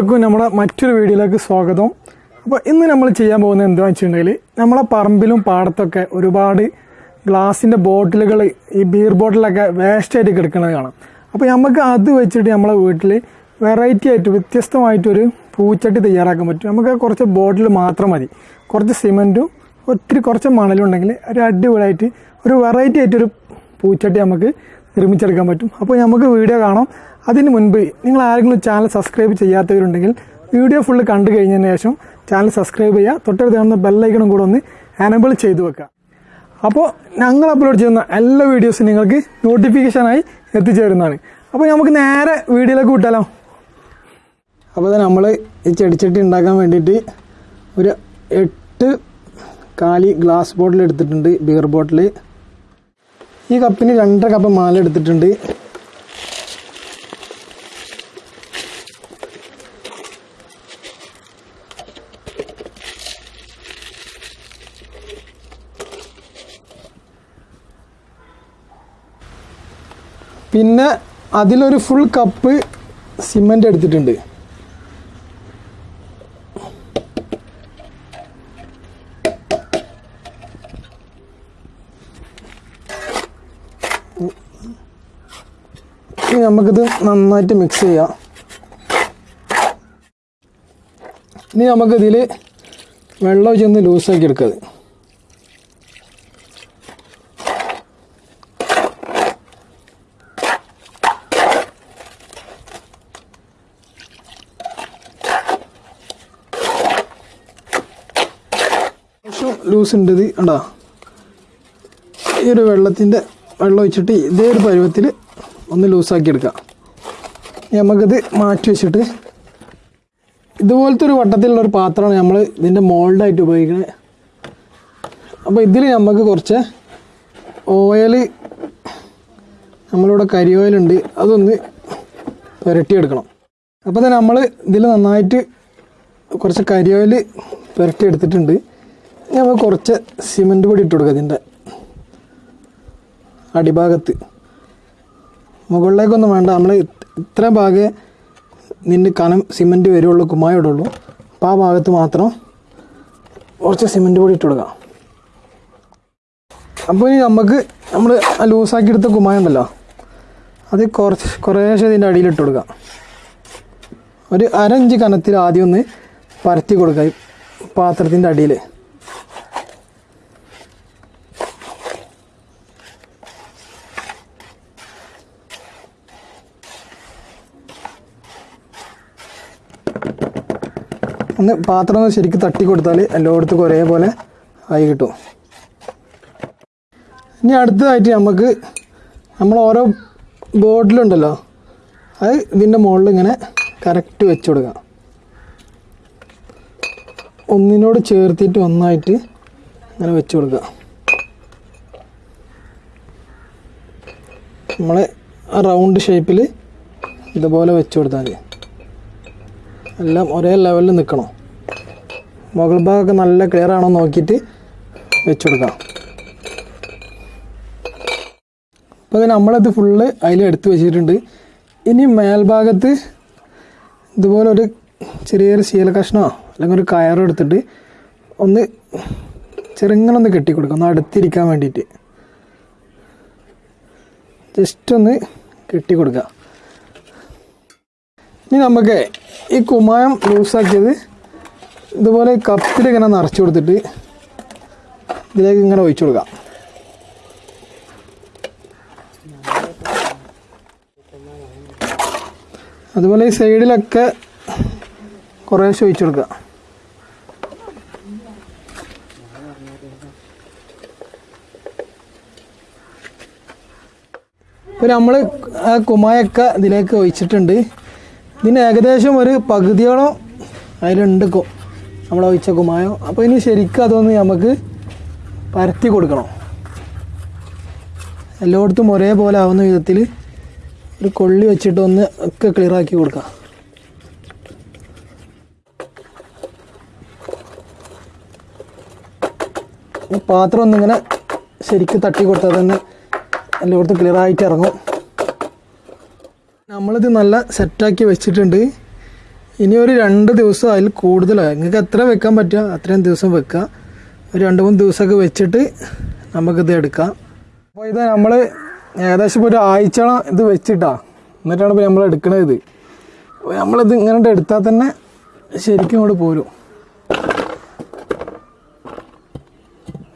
എല്ലാവർക്കും നമ്മുടെ മറ്റൊരു വീഡിയോയിലേക്ക് സ്വാഗതം. അപ്പോൾ ഇന്ന് നമ്മൾ ചെയ്യാൻ പോകുന്നത് എന്താണെന്ന് വെച്ചിട്ടുണ്ടെങ്കിൽ നമ്മളെ പറമ്പിലും പാടത്തൊക്കെ ഒരുപാട് ഗ്ലാസിന്റെ ബോട്ടിലുകൾ ഈ ബീർ ബോട്ടിലൊക്കെ വേസ്റ്റായിട്ട് കിടക്കുന്നത് കാണാം. അപ്പോൾ നമുക്ക് അത് വെച്ചിട്ട് നമ്മളെ വീട്ടിൽ വെറൈറ്റി ആയിട്ട് വ്യത്യസ്തമായിട്ടൊരു പൂച്ചട്ടി തയ്യാറാക്കാൻ പറ്റും. നമുക്ക് കുറച്ച് ബോട്ടിൽ മാത്രം മതി. കുറച്ച് സിമന്റും ഒത്തിരി കുറച്ച് മണലും ഉണ്ടെങ്കിൽ ഒരു അടിപൊളിയായിട്ട് ഒരു വെറൈറ്റി ആയിട്ടൊരു പൂച്ചട്ടി നമുക്ക് നിർമ്മിച്ചെടുക്കാൻ പറ്റും. അപ്പോൾ നമുക്ക് വീഡിയോ കാണാം. അതിന് മുൻപ് നിങ്ങൾ ആരെങ്കിലും ചാനൽ സബ്സ്ക്രൈബ് ചെയ്യാത്തവരുണ്ടെങ്കിൽ വീഡിയോ ഫുള്ള് കണ്ടു കഴിഞ്ഞതിന് ശേഷം ചാനൽ സബ്സ്ക്രൈബ് ചെയ്യുക. തൊട്ടടുത്ത് കാണുന്ന ബെല്ലൈക്കണും കൂടെ ഒന്ന് എനബിൾ ചെയ്തു വെക്കുക. അപ്പോൾ ഞങ്ങൾ അപ്ലോഡ് ചെയ്യുന്ന എല്ലാ വീഡിയോസും നിങ്ങൾക്ക് നോട്ടിഫിക്കേഷനായി എത്തിച്ചേരുന്നതാണ്. അപ്പോൾ നമുക്ക് നേരെ വീഡിയോയിലേക്ക് വിട്ടാലോ? അപ്പോൾ നമ്മൾ ഈ ചെടിച്ചട്ടി ഉണ്ടാക്കാൻ വേണ്ടിയിട്ട് ഒരു എട്ട് കാലി ഗ്ലാസ് ബോട്ടിൽ എടുത്തിട്ടുണ്ട് ബിയർ ബോട്ടിൽ ഈ കപ്പിന് രണ്ടര കപ്പ് മാല എടുത്തിട്ടുണ്ട്. പിന്നെ അതിലൊരു ഫുൾ കപ്പ് സിമന്റ് എടുത്തിട്ടുണ്ട്. നമുക്കിത് നന്നായിട്ട് മിക്സ് ചെയ്യാം. ഇനി നമുക്കിതിൽ വെള്ളം ചെന്ന് ലൂസാക്കി എടുക്കത് കുറച്ച് ലൂസ് ഉണ്ട് ഇത് ഈ ഒരു വെള്ളത്തിന്റെ വെള്ളം ഒഴിച്ചിട്ട് ഇതേ ഒരു പരുവത്തിൽ ഒന്ന് ലൂസാക്കി എടുക്കാം. നമുക്കിത് മാറ്റി വെച്ചിട്ട് ഇതുപോലത്തെ ഒരു വട്ടത്തിലുള്ള ഒരു പാത്രമാണ് നമ്മൾ ഇതിന്റെ മോൾഡായിട്ട് ഉപയോഗിക്കുന്നത് അപ്പോൾ ഇതിൽ നമുക്ക് കുറച്ച് ഓയിൽ നമ്മളിവിടെ കരി ഓയിലുണ്ട് അതൊന്ന് പുരട്ടിയെടുക്കണം. അപ്പോൾ തന്നെ നമ്മൾ ഇതിൽ നന്നായിട്ട് കുറച്ച് കരി ഓയിൽ പുരട്ടി നമുക്ക് കുറച്ച് സിമന്റ് പൊടി ഇട്ട് കൊടുക്കുക ഇതിന്റെ അടിഭാഗത്ത്. മുകളിലേക്കൊന്നും വേണ്ട. നമ്മൾ ഇത്ര ഭാഗേ നിന്ന് കനം സിമന്റ് വരുള്ളൂ കുമ്മായ ഇടുള്ളൂ. അപ്പോൾ ആ ഭാഗത്ത് മാത്രം കുറച്ച് സിമന്റ് പൊടി ഇട്ട് കൊടുക്കാം. അപ്പോൾ ഇനി നമുക്ക് നമ്മൾ ലൂസാക്കി എടുത്ത കുമ്മായ ഉണ്ടല്ലോ അത് കുറച്ച് കുറേശ്ശെ ഇതിന്റെ അടിയിൽ ഇട്ട് കൊടുക്കാം. ഒരു അരഞ്ച് കനത്തിൽ ആദ്യം ഒന്ന് പരത്തി കൊടുക്കുക പാത്രത്തിന്റെ അടിയിൽ. ഒന്ന് പാത്രം ഒന്ന് ശരിക്കും തട്ടി കൊടുത്താൽ എല്ലായിടത്തും ഒരേപോലെ ആയി കിട്ടും. ഇനി അടുത്തതായിട്ട് നമുക്ക് നമ്മൾ ഓരോ ബോർഡിലുണ്ടല്ലോ അത് ഇതിന്റെ മുകളിൽ ഇങ്ങനെ കറക്റ്റ് വെച്ച് കൊടുക്കാം. ഒന്നിനോട് ചേർത്തിട്ട് ഒന്നായിട്ട് ഇങ്ങനെ വെച്ച് കൊടുക്കുക നമ്മൾ റൗണ്ട് ഷേപ്പിൽ ഇതുപോലെ വെച്ച് കൊടുത്താൽ മതി എല്ലാം ഒരേ ലെവലിൽ നിൽക്കണം. മുകൾ ഭാഗമൊക്കെ നല്ല ക്ലിയർ ആണോ നോക്കിയിട്ട് വെച്ച് കൊടുക്കാം അപ്പോൾ നമ്മളത് ഫുള്ള് അതിൽ എടുത്ത് വെച്ചിട്ടുണ്ട്. ഇനി മേൽഭാഗത്ത് ഇതുപോലെ ഒരു ചെറിയൊരു ശീല കഷ്ണമോ അല്ലെങ്കിൽ ഒരു കയറോ എടുത്തിട്ട് ഒന്ന് ചെറുങ്ങനൊന്ന് കെട്ടിക്കൊടുക്കുക ഒന്ന് അടുത്തിരിക്കാൻ വേണ്ടിയിട്ട്. ജസ്റ്റ് ഒന്ന് കെട്ടിക്കൊടുക്കുക. ഇനി നമുക്ക് ഈ കുമ്മായം ലൂസാക്കിയത് ഇതുപോലെ കപ്പിൽ ഇങ്ങനെ നിറച്ച് കൊടുത്തിട്ട് ഇതിലേക്ക് ഇങ്ങനെ ഒഴിച്ചു കൊടുക്കാം. അതുപോലെ ഈ സൈഡിലൊക്കെ കുറേശ്ശെ ഒഴിച്ചു കൊടുക്കുക. ഇപ്പോൾ നമ്മൾ ആ കുമ്മായൊക്കെ ഇതിലേക്ക് ഒഴിച്ചിട്ടുണ്ട്. ഇതിന് ഏകദേശം ഒരു പകുതിയോളം അതിലുണ്ട് കൊ നമ്മൾ ഒഴിച്ച കുമായോ അപ്പോൾ ഇനി ശരിക്കും അതൊന്ന് നമുക്ക് പരത്തി കൊടുക്കണം. എല്ലായിടത്തും ഒരേപോലെ ആവുന്ന വിധത്തിൽ ഒരു കൊള്ളി വെച്ചിട്ട് ഒന്ന് ഒക്കെ ക്ലിയറാക്കി കൊടുക്കാം. പാത്രം ഒന്നിങ്ങനെ ശരിക്കും തട്ടി കൊടുത്താൽ തന്നെ എല്ലായിടത്തും ക്ലിയറായിട്ട് ഇറങ്ങും. നമ്മളിത് നല്ല സെറ്റാക്കി വെച്ചിട്ടുണ്ട്. ഇനി ഒരു രണ്ട് ദിവസം അതിൽ കൂടുതലായി നിങ്ങൾക്ക് എത്ര വെക്കാൻ പറ്റുക അത്രയും ദിവസം വെക്കുക. ഒരു രണ്ട് മൂന്ന് ദിവസമൊക്കെ വെച്ചിട്ട് നമുക്കിത് എടുക്കാം. അപ്പോൾ ഇത് നമ്മൾ ഏകദേശം ഇപ്പോൾ ഒരു ആഴ്ചയോളം ഇത് വെച്ചിട്ടാ. എന്നിട്ടാണ് ഇപ്പോൾ നമ്മൾ എടുക്കണത് ഇത്. അപ്പോൾ നമ്മളിത് ഇങ്ങനെ എടുത്താൽ തന്നെ ശരിക്കും ഇങ്ങോട്ട് പോരും.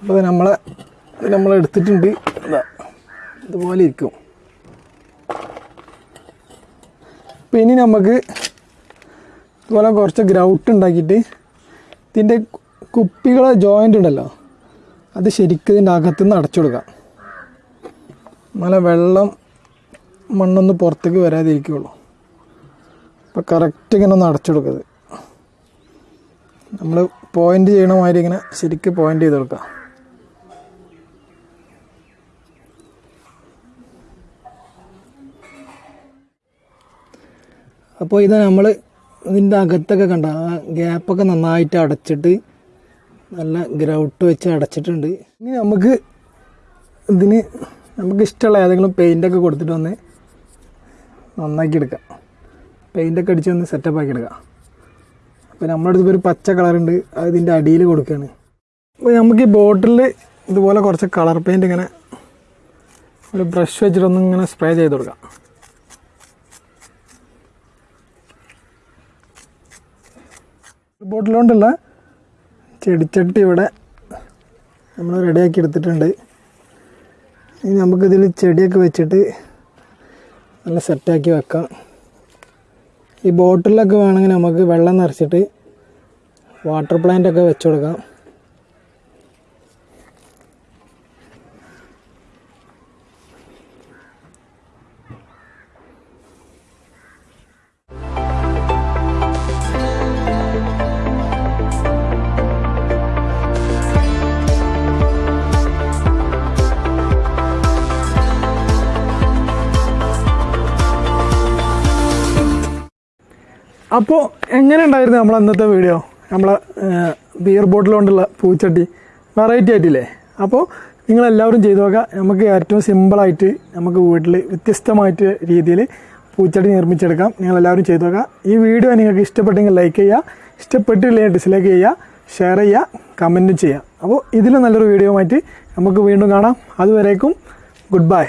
അപ്പോൾ നമ്മളെ നമ്മൾ എടുത്തിട്ടുണ്ട്. ഇതാ ഇതുപോലെ ഇരിക്കും. അപ്പോൾ ഇനി നമുക്ക് ഇതുപോലെ കുറച്ച് ഗ്രൗട്ട് ഉണ്ടാക്കിയിട്ട് ഇതിന്റെ കുപ്പികളെ ജോയിന്റ് ഉണ്ടല്ലോ അത് ശരിക്കും ഇതിന്റെ അകത്തുനിന്ന് അടച്ചു കൊടുക്കാം നല്ല വെള്ളം മണ്ണൊന്ന് പുറത്തേക്ക് വരാതിരിക്കുള്ളൂ അപ്പോൾ കറക്റ്റ് ഇങ്ങനെ ഒന്ന് അടച്ചു കൊടുക്കരുത്. നമ്മൾ പോയിന്റ് ചെയ്യണ ഇങ്ങനെ ശരിക്കും പോയിന്റ് ചെയ്ത് കൊടുക്കാം അപ്പോൾ ഇത് നമ്മൾ ഇതിന്റെ അകത്തൊക്കെ കണ്ട ആ ഗ്യാപ്പൊക്കെ നന്നായിട്ട് അടച്ചിട്ട് നല്ല ഗ്രൗട്ട് വെച്ച് അടച്ചിട്ടുണ്ട്. ഇനി നമുക്ക് ഇതിന് നമുക്ക് ഇഷ്ടമുള്ള ഏതെങ്കിലും പെയിന്റൊക്കെ കൊടുത്തിട്ട് വന്ന് നന്നാക്കി എടുക്കാം. പെയിന്റൊക്കെ അടിച്ച് വന്ന് സെറ്റപ്പ് ആക്കി എടുക്കാം. അപ്പോൾ നമ്മുടെ അടുത്ത് ഒരു പച്ച കളറുണ്ട് അത് ഇതിന്റെ അടിയിൽ കൊടുക്കുകയാണ് അപ്പോൾ നമുക്ക് ഈ ബോട്ടിൽ ഇതുപോലെ കുറച്ച് കളർ പെയിന്റ് ഇങ്ങനെ ഒരു ബ്രഷ് വെച്ചിട്ടൊന്നും ഇങ്ങനെ സ്പ്രേ ചെയ്ത് കൊടുക്കാം. ബോട്ടിൽ ചെടിച്ചട്ടി ഇവിടെ നമ്മൾ റെഡിയാക്കി എടുത്തിട്ടുണ്ട്. ഇനി നമുക്കിതിൽ ചെടിയൊക്കെ വെച്ചിട്ട് നല്ല സെറ്റാക്കി വെക്കാം. ഈ ബോട്ടിലൊക്കെ വേണമെങ്കിൽ നമുക്ക് വെള്ളം നിറച്ചിട്ട് വാട്ടർ പ്ലാന്റ് ഒക്കെ വെച്ചു കൊടുക്കാം. അപ്പോൾ എങ്ങനെ ഉണ്ടായിരുന്നു നമ്മൾ ഇന്നത്തെ വീഡിയോ നമ്മളെ ബിയർ ബോട്ടിൽ കൊണ്ടുള്ള പൂച്ചട്ടി? വെറൈറ്റി ആയിട്ടില്ലേ? അപ്പോൾ നിങ്ങളെല്ലാവരും ചെയ്തു നോക്കുക. നമുക്ക് ഏറ്റവും സിമ്പിളായിട്ട് നമുക്ക് വീട്ടിൽ വ്യത്യസ്തമായിട്ട് രീതിയിൽ പൂച്ചട്ടി നിർമ്മിച്ചെടുക്കാം. നിങ്ങളെല്ലാവരും ചെയ്തു നോക്കുക. ഈ വീഡിയോ നിങ്ങൾക്ക് ഇഷ്ടപ്പെട്ടെങ്കിൽ ലൈക്ക് ചെയ്യുക. ഇഷ്ടപ്പെട്ടില്ലെങ്കിൽ ഡിസ്ലൈക്ക് ചെയ്യുക. ഷെയർ ചെയ്യുക. കമന്റും ചെയ്യുക. അപ്പോൾ ഇതിലും നല്ലൊരു വീഡിയോ ആയിട്ട് നമുക്ക് വീണ്ടും കാണാം. അതുവരേക്കും ഗുഡ് ബൈ